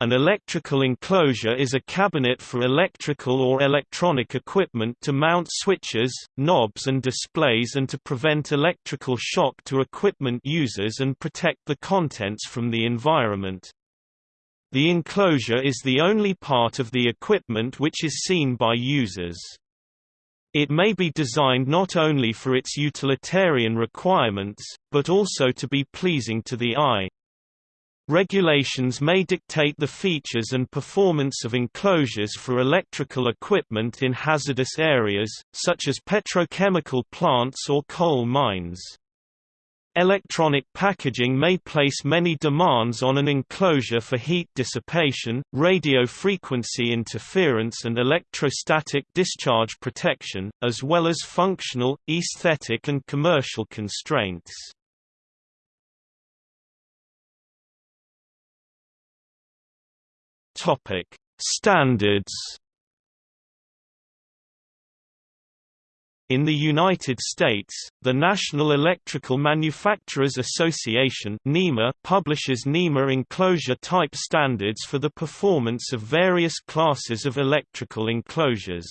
An electrical enclosure is a cabinet for electrical or electronic equipment to mount switches, knobs and displays and to prevent electrical shock to equipment users and protect the contents from the environment. The enclosure is the only part of the equipment which is seen by users. It may be designed not only for its utilitarian requirements, but also to be pleasing to the eye. Regulations may dictate the features and performance of enclosures for electrical equipment in hazardous areas, such as petrochemical plants or coal mines. Electronic packaging may place many demands on an enclosure for heat dissipation, radio frequency interference and electrostatic discharge protection, as well as functional, aesthetic and commercial constraints. Topic: Standards. In the United States, the National Electrical Manufacturers Association (NEMA) publishes NEMA enclosure type standards for the performance of various classes of electrical enclosures.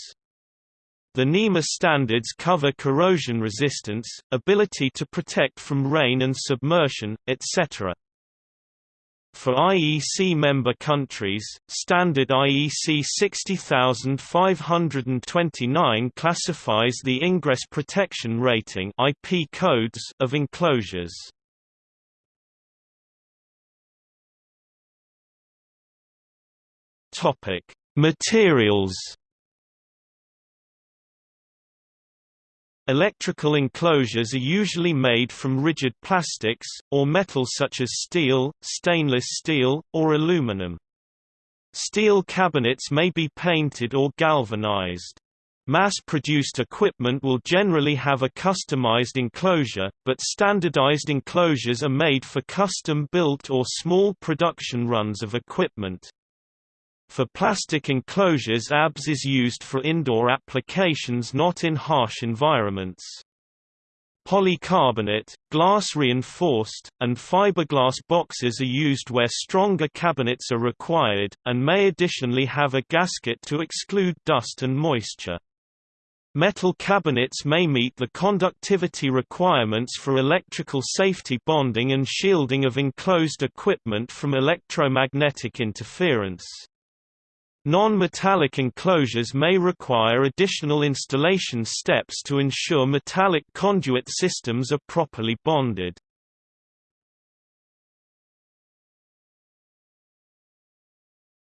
The NEMA standards cover corrosion resistance, ability to protect from rain and submersion, etc. For IEC member countries, standard IEC 60529 classifies the ingress protection rating IP codes of enclosures. Topic: Materials Electrical enclosures are usually made from rigid plastics, or metals such as steel, stainless steel, or aluminum. Steel cabinets may be painted or galvanized. Mass-produced equipment will generally have a customized enclosure, but standardized enclosures are made for custom-built or small production runs of equipment. For plastic enclosures ABS is used for indoor applications not in harsh environments. Polycarbonate, glass-reinforced, and fiberglass boxes are used where stronger cabinets are required, and may additionally have a gasket to exclude dust and moisture. Metal cabinets may meet the conductivity requirements for electrical safety bonding and shielding of enclosed equipment from electromagnetic interference. Non-metallic enclosures may require additional installation steps to ensure metallic conduit systems are properly bonded.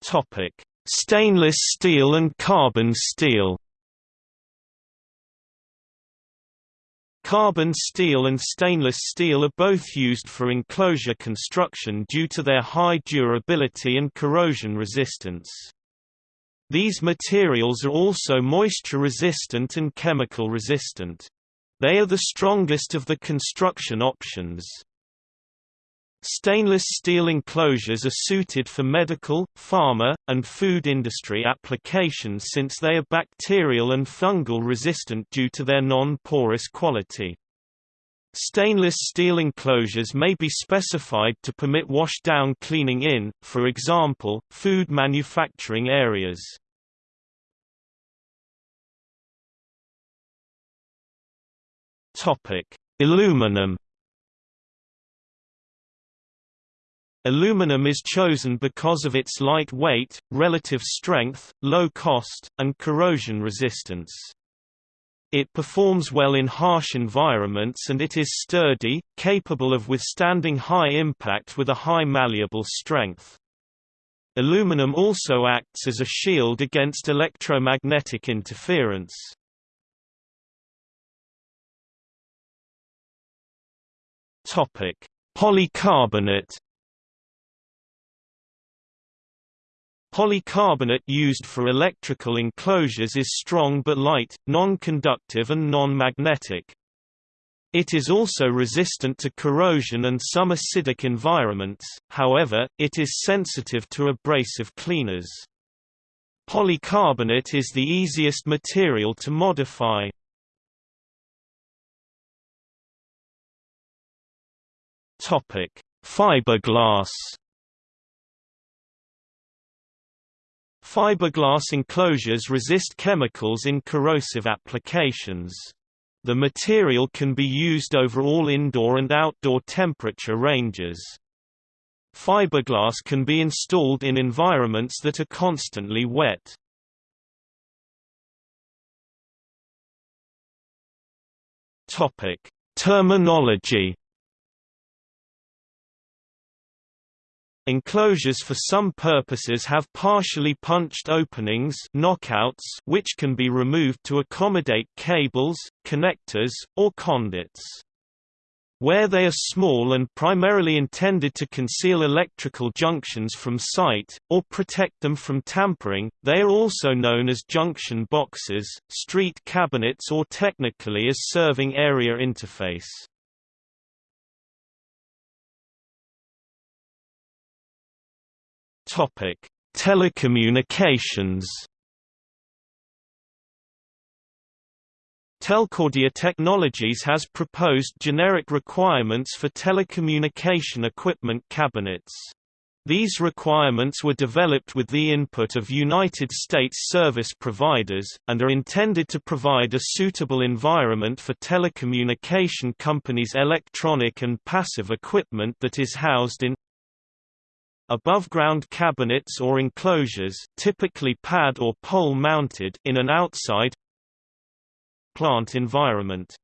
Topic: Stainless steel and carbon steel. Carbon steel and stainless steel are both used for enclosure construction due to their high durability and corrosion resistance. These materials are also moisture-resistant and chemical-resistant. They are the strongest of the construction options. Stainless steel enclosures are suited for medical, pharma, and food industry applications since they are bacterial and fungal resistant due to their non-porous quality. Stainless steel enclosures may be specified to permit wash-down cleaning in, for example, food manufacturing areas. Aluminum. Aluminum is chosen because of its light weight, relative strength, low cost, and corrosion resistance. It performs well in harsh environments and it is sturdy, capable of withstanding high impact with a high malleable strength. Aluminum also acts as a shield against electromagnetic interference. Topic: Polycarbonate Polycarbonate used for electrical enclosures is strong but light, non-conductive and non-magnetic. It is also resistant to corrosion and some acidic environments, however, it is sensitive to abrasive cleaners. Polycarbonate is the easiest material to modify. Fiberglass Fiberglass enclosures resist chemicals in corrosive applications. The material can be used over all indoor and outdoor temperature ranges. Fiberglass can be installed in environments that are constantly wet. Topic: Terminology Enclosures for some purposes have partially punched openings knockouts which can be removed to accommodate cables, connectors, or conduits. Where they are small and primarily intended to conceal electrical junctions from sight, or protect them from tampering, they are also known as junction boxes, street cabinets or technically as serving area interface. Topic: Telecommunications. Telcordia Technologies has proposed generic requirements for telecommunication equipment cabinets. These requirements were developed with the input of United States service providers, and are intended to provide a suitable environment for telecommunication companies' electronic and passive equipment that is housed in Above-ground cabinets or enclosures typically pad or pole mounted in an outside plant environment.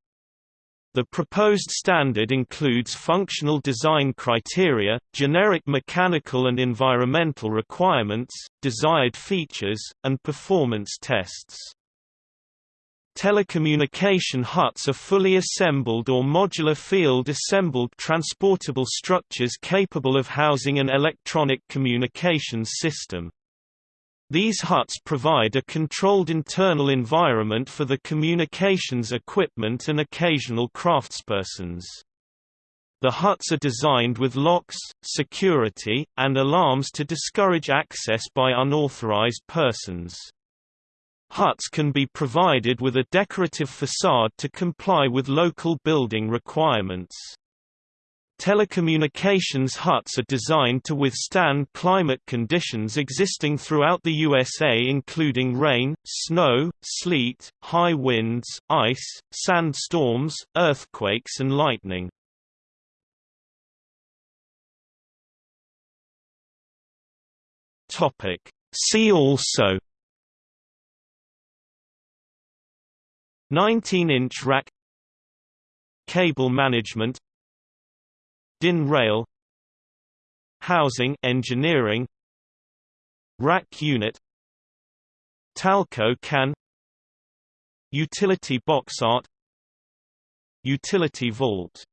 The proposed standard includes functional design criteria, generic mechanical and environmental requirements, desired features, and performance tests. Telecommunication huts are fully assembled or modular field-assembled transportable structures capable of housing an electronic communications system. These huts provide a controlled internal environment for the communications equipment and occasional craftspersons. The huts are designed with locks, security, and alarms to discourage access by unauthorized persons. Huts can be provided with a decorative facade to comply with local building requirements. Telecommunications huts are designed to withstand climate conditions existing throughout the USA including rain, snow, sleet, high winds, ice, sandstorms, earthquakes and lightning. See also 19-inch rack Cable management DIN rail Housing engineering Rack unit Talco can Utility box art Utility vault